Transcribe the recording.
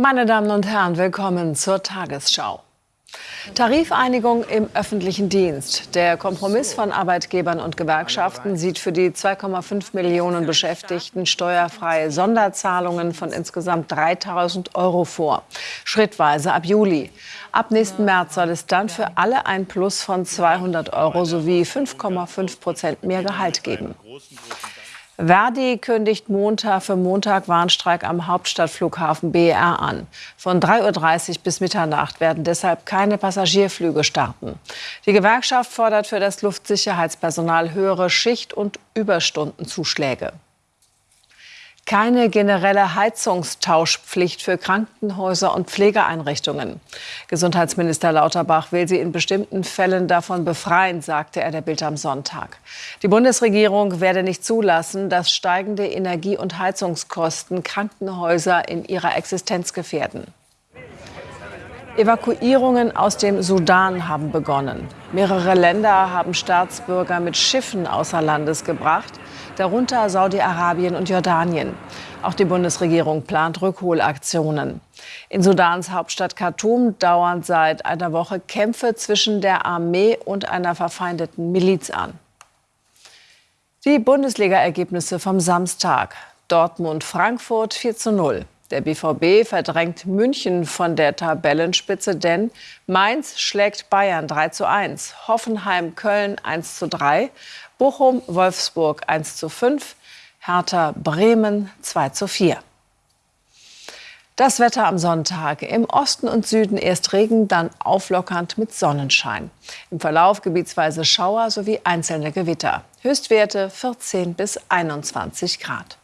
Meine Damen und Herren, willkommen zur Tagesschau. Tarifeinigung im öffentlichen Dienst. Der Kompromiss von Arbeitgebern und Gewerkschaften sieht für die 2,5 Millionen Beschäftigten steuerfreie Sonderzahlungen von insgesamt 3000 Euro vor. Schrittweise ab Juli. Ab nächsten März soll es dann für alle ein Plus von 200 Euro sowie 5,5 Prozent mehr Gehalt geben. Verdi kündigt Montag für Montag Warnstreik am Hauptstadtflughafen BER an. Von 3.30 Uhr bis Mitternacht werden deshalb keine Passagierflüge starten. Die Gewerkschaft fordert für das Luftsicherheitspersonal höhere Schicht- und Überstundenzuschläge keine generelle Heizungstauschpflicht für Krankenhäuser und Pflegeeinrichtungen. Gesundheitsminister Lauterbach will sie in bestimmten Fällen davon befreien, sagte er der Bild am Sonntag. Die Bundesregierung werde nicht zulassen, dass steigende Energie- und Heizungskosten Krankenhäuser in ihrer Existenz gefährden. Evakuierungen aus dem Sudan haben begonnen. Mehrere Länder haben Staatsbürger mit Schiffen außer Landes gebracht darunter Saudi-Arabien und Jordanien. Auch die Bundesregierung plant Rückholaktionen. In Sudans Hauptstadt Khartoum dauern seit einer Woche Kämpfe zwischen der Armee und einer verfeindeten Miliz an. Die Bundesliga-Ergebnisse vom Samstag. Dortmund-Frankfurt 4 zu 0. Der BVB verdrängt München von der Tabellenspitze, denn Mainz schlägt Bayern 3 zu 1, Hoffenheim Köln 1 zu 3 Bochum, Wolfsburg 1 zu 5, Hertha Bremen 2 zu 4. Das Wetter am Sonntag. Im Osten und Süden erst Regen, dann auflockernd mit Sonnenschein. Im Verlauf gebietsweise Schauer sowie einzelne Gewitter. Höchstwerte 14 bis 21 Grad.